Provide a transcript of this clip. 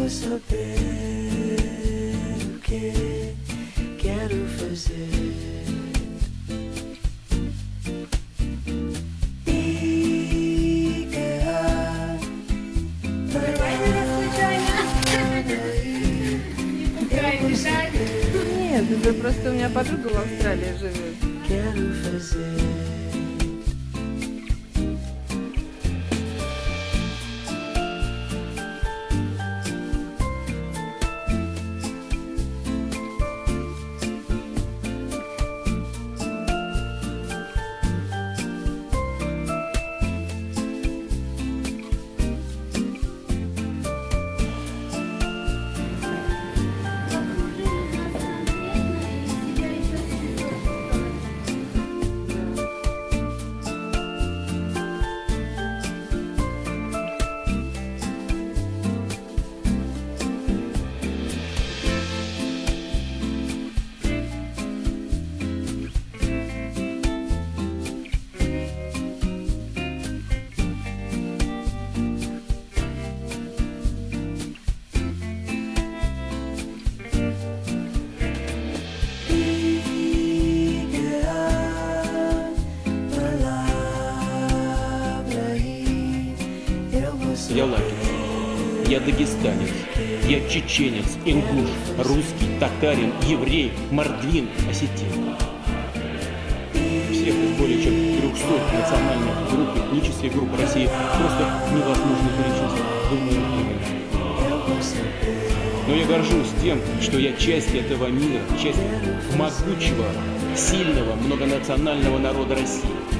vamos saber o que quero fazer. Нет, это просто у меня подруга в Австралии живет. Я лакин, я дагестанец, я чеченец, ингуш, русский, татарин, еврей, мордвин, осетин. Всех из более чем 300 национальных групп этнических групп России просто невозможно перечислить. Думаю. Но я горжусь тем, что я часть этого мира, часть могучего, сильного, многонационального народа России.